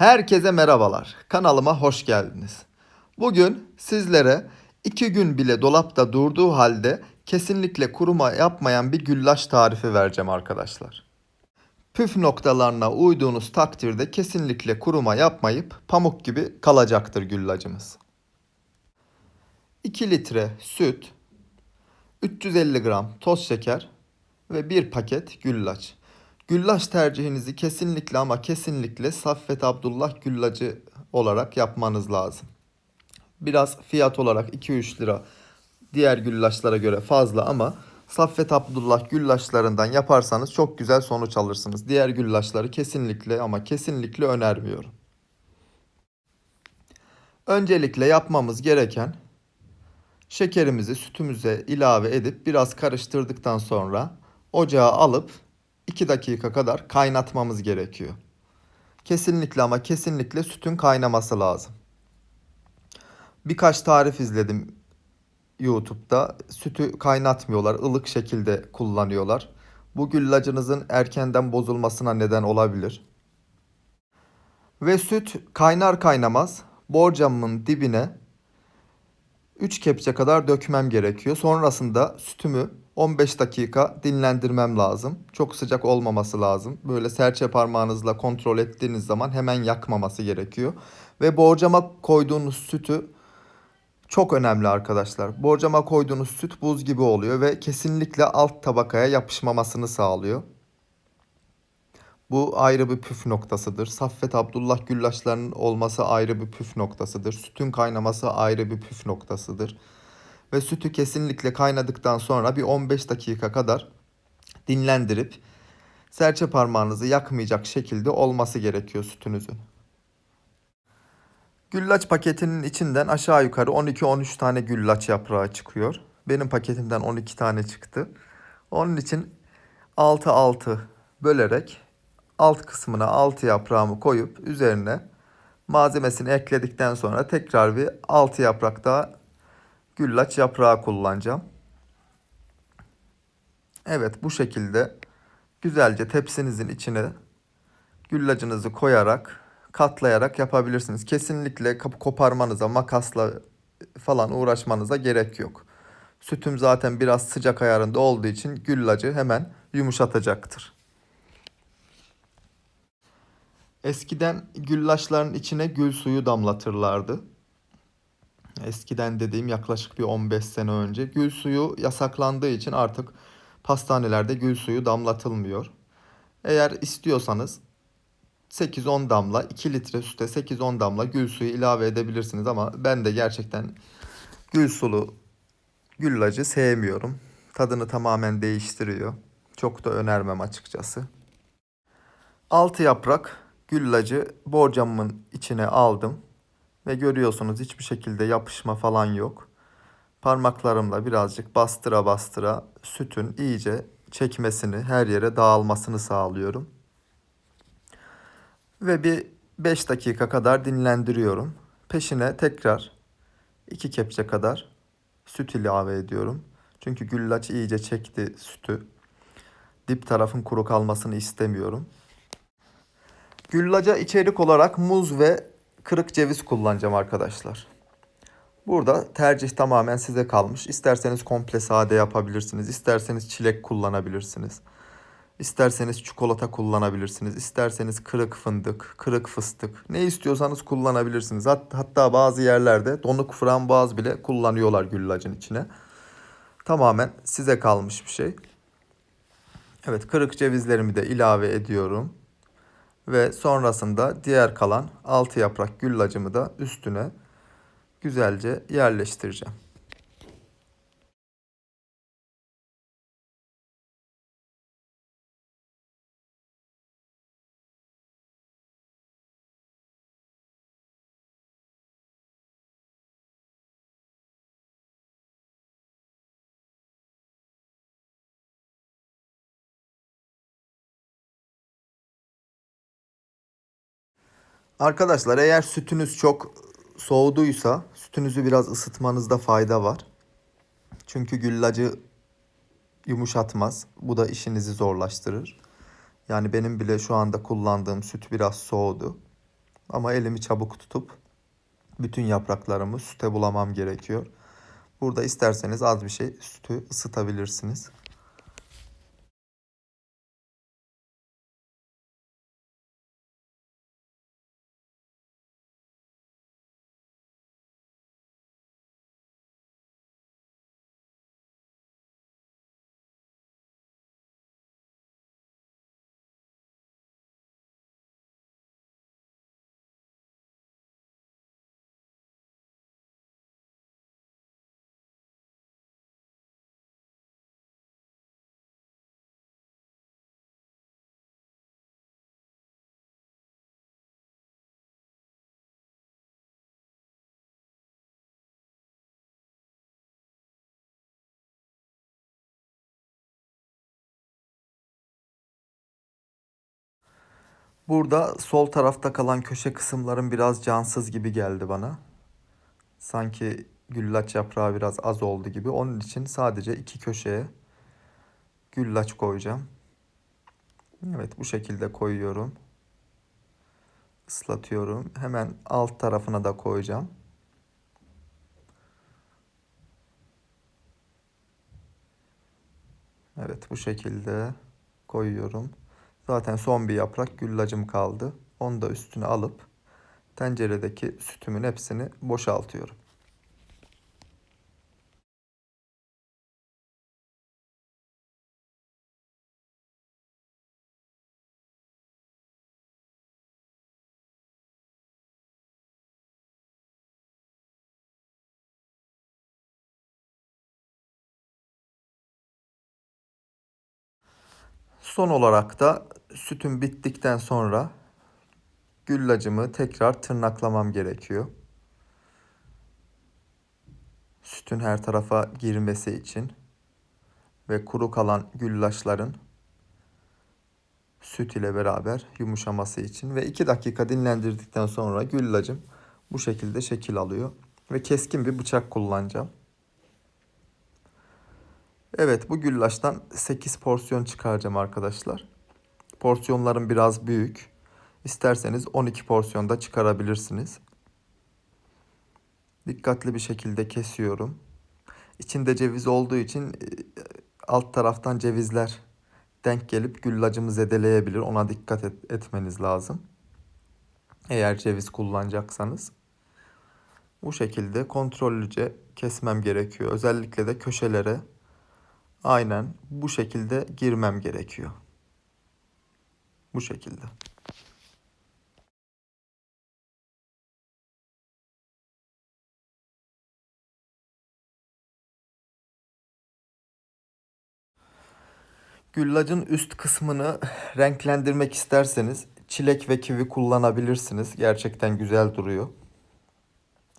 Herkese merhabalar. Kanalıma hoş geldiniz. Bugün sizlere 2 gün bile dolapta durduğu halde kesinlikle kuruma yapmayan bir güllaç tarifi vereceğim arkadaşlar. Püf noktalarına uyduğunuz takdirde kesinlikle kuruma yapmayıp pamuk gibi kalacaktır güllacımız. 2 litre süt, 350 gram toz şeker ve 1 paket güllaç. Güllaç tercihinizi kesinlikle ama kesinlikle Saffet Abdullah güllacı olarak yapmanız lazım. Biraz fiyat olarak 2-3 lira diğer güllaçlara göre fazla ama Saffet Abdullah güllaçlarından yaparsanız çok güzel sonuç alırsınız. Diğer güllaçları kesinlikle ama kesinlikle önermiyorum. Öncelikle yapmamız gereken şekerimizi sütümüze ilave edip biraz karıştırdıktan sonra ocağa alıp 2 dakika kadar kaynatmamız gerekiyor. Kesinlikle ama kesinlikle sütün kaynaması lazım. Birkaç tarif izledim YouTube'da. Sütü kaynatmıyorlar, ılık şekilde kullanıyorlar. Bu güllacınızın erkenden bozulmasına neden olabilir. Ve süt kaynar kaynamaz borcamın dibine 3 kepçe kadar dökmem gerekiyor. Sonrasında sütümü 15 dakika dinlendirmem lazım. Çok sıcak olmaması lazım. Böyle serçe parmağınızla kontrol ettiğiniz zaman hemen yakmaması gerekiyor. Ve borcama koyduğunuz sütü çok önemli arkadaşlar. Borcama koyduğunuz süt buz gibi oluyor ve kesinlikle alt tabakaya yapışmamasını sağlıyor. Bu ayrı bir püf noktasıdır. Saffet Abdullah güllaçlarının olması ayrı bir püf noktasıdır. Sütün kaynaması ayrı bir püf noktasıdır. Ve sütü kesinlikle kaynadıktan sonra bir 15 dakika kadar dinlendirip serçe parmağınızı yakmayacak şekilde olması gerekiyor sütünüzün. Güllaç paketinin içinden aşağı yukarı 12-13 tane güllaç yaprağı çıkıyor. Benim paketimden 12 tane çıktı. Onun için 6-6 bölerek alt kısmına 6 yaprağımı koyup üzerine malzemesini ekledikten sonra tekrar bir 6 yaprak daha güllaç yaprağı kullanacağım. Evet bu şekilde güzelce tepsinizin içine güllacınızı koyarak katlayarak yapabilirsiniz. Kesinlikle koparmanıza makasla falan uğraşmanıza gerek yok. Sütüm zaten biraz sıcak ayarında olduğu için güllacı hemen yumuşatacaktır. Eskiden güllaçların içine gül suyu damlatırlardı. Eskiden dediğim yaklaşık bir 15 sene önce. Gül suyu yasaklandığı için artık pastanelerde gül suyu damlatılmıyor. Eğer istiyorsanız 8-10 damla 2 litre süte 8-10 damla gül suyu ilave edebilirsiniz ama ben de gerçekten gül sulu güllacı sevmiyorum. Tadını tamamen değiştiriyor. Çok da önermem açıkçası. 6 yaprak güllacı borcamın içine aldım. Ve görüyorsunuz hiçbir şekilde yapışma falan yok. Parmaklarımla birazcık bastıra bastıra sütün iyice çekmesini, her yere dağılmasını sağlıyorum. Ve bir 5 dakika kadar dinlendiriyorum. Peşine tekrar 2 kepçe kadar süt ilave ediyorum. Çünkü güllaç iyice çekti sütü. Dip tarafın kuru kalmasını istemiyorum. Güllaca içerik olarak muz ve kırık ceviz kullanacağım arkadaşlar. Burada tercih tamamen size kalmış. İsterseniz komple sade yapabilirsiniz. İsterseniz çilek kullanabilirsiniz. İsterseniz çikolata kullanabilirsiniz. İsterseniz kırık fındık, kırık fıstık. Ne istiyorsanız kullanabilirsiniz. Hatta bazı yerlerde donuk frambuaz bile kullanıyorlar güllacın içine. Tamamen size kalmış bir şey. Evet kırık cevizlerimi de ilave ediyorum. Ve sonrasında diğer kalan 6 yaprak güllacımı da üstüne güzelce yerleştireceğim. Arkadaşlar eğer sütünüz çok soğuduysa sütünüzü biraz ısıtmanızda fayda var. Çünkü güllacı yumuşatmaz. Bu da işinizi zorlaştırır. Yani benim bile şu anda kullandığım süt biraz soğudu. Ama elimi çabuk tutup bütün yapraklarımı süte bulamam gerekiyor. Burada isterseniz az bir şey sütü ısıtabilirsiniz. Burada sol tarafta kalan köşe kısımların biraz cansız gibi geldi bana. Sanki güllaç yaprağı biraz az oldu gibi. Onun için sadece iki köşeye güllaç koyacağım. Evet bu şekilde koyuyorum. Islatıyorum. Hemen alt tarafına da koyacağım. Evet bu şekilde koyuyorum. Zaten son bir yaprak güllacım kaldı. Onu da üstüne alıp tenceredeki sütümün hepsini boşaltıyorum. Son olarak da sütüm bittikten sonra güllacımı tekrar tırnaklamam gerekiyor. Sütün her tarafa girmesi için ve kuru kalan güllaçların süt ile beraber yumuşaması için ve 2 dakika dinlendirdikten sonra güllacım bu şekilde şekil alıyor ve keskin bir bıçak kullanacağım. Evet bu güllaçtan 8 porsiyon çıkaracağım arkadaşlar. Porsiyonlarım biraz büyük. İsterseniz 12 porsiyonda çıkarabilirsiniz. Dikkatli bir şekilde kesiyorum. İçinde ceviz olduğu için e, alt taraftan cevizler denk gelip güllacımı zedeleyebilir. Ona dikkat et, etmeniz lazım. Eğer ceviz kullanacaksanız. Bu şekilde kontrollüce kesmem gerekiyor. Özellikle de köşelere aynen bu şekilde girmem gerekiyor. Bu şekilde. Güllacın üst kısmını renklendirmek isterseniz çilek ve kivi kullanabilirsiniz. Gerçekten güzel duruyor.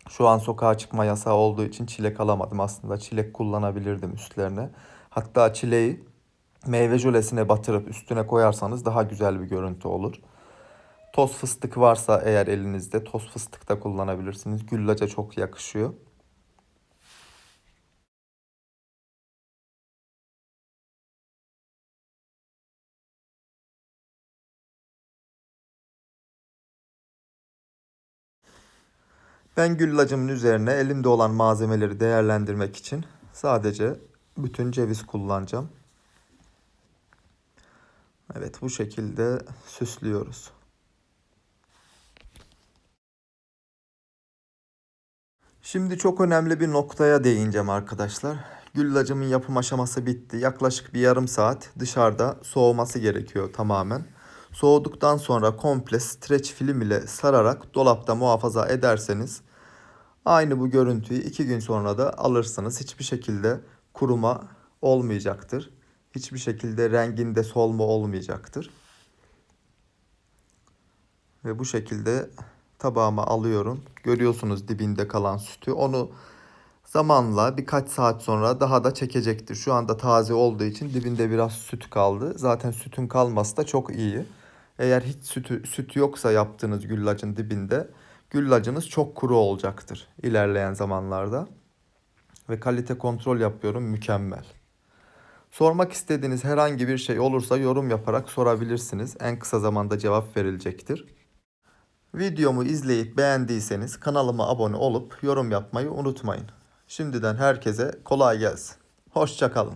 Şu an sokağa çıkma yasağı olduğu için çilek alamadım. Aslında çilek kullanabilirdim üstlerine. Hatta çileği meyve jölesine batırıp üstüne koyarsanız daha güzel bir görüntü olur. Toz fıstık varsa eğer elinizde toz fıstık da kullanabilirsiniz. Güllaca çok yakışıyor. Ben güllacımın üzerine elimde olan malzemeleri değerlendirmek için sadece bütün ceviz kullanacağım. Evet bu şekilde süslüyoruz. Şimdi çok önemli bir noktaya değineceğim arkadaşlar. Güllacımın yapım aşaması bitti. Yaklaşık bir yarım saat dışarıda soğuması gerekiyor tamamen. Soğuduktan sonra komple streç film ile sararak dolapta muhafaza ederseniz aynı bu görüntüyü iki gün sonra da alırsınız. Hiçbir şekilde kuruma olmayacaktır. Hiçbir şekilde renginde solma olmayacaktır. Ve bu şekilde tabağıma alıyorum. Görüyorsunuz dibinde kalan sütü. Onu zamanla birkaç saat sonra daha da çekecektir. Şu anda taze olduğu için dibinde biraz süt kaldı. Zaten sütün kalması da çok iyi. Eğer hiç sütü, süt yoksa yaptığınız güllacın dibinde güllacınız çok kuru olacaktır ilerleyen zamanlarda. Ve kalite kontrol yapıyorum mükemmel. Sormak istediğiniz herhangi bir şey olursa yorum yaparak sorabilirsiniz. En kısa zamanda cevap verilecektir. Videomu izleyip beğendiyseniz kanalıma abone olup yorum yapmayı unutmayın. Şimdiden herkese kolay gelsin. Hoşçakalın.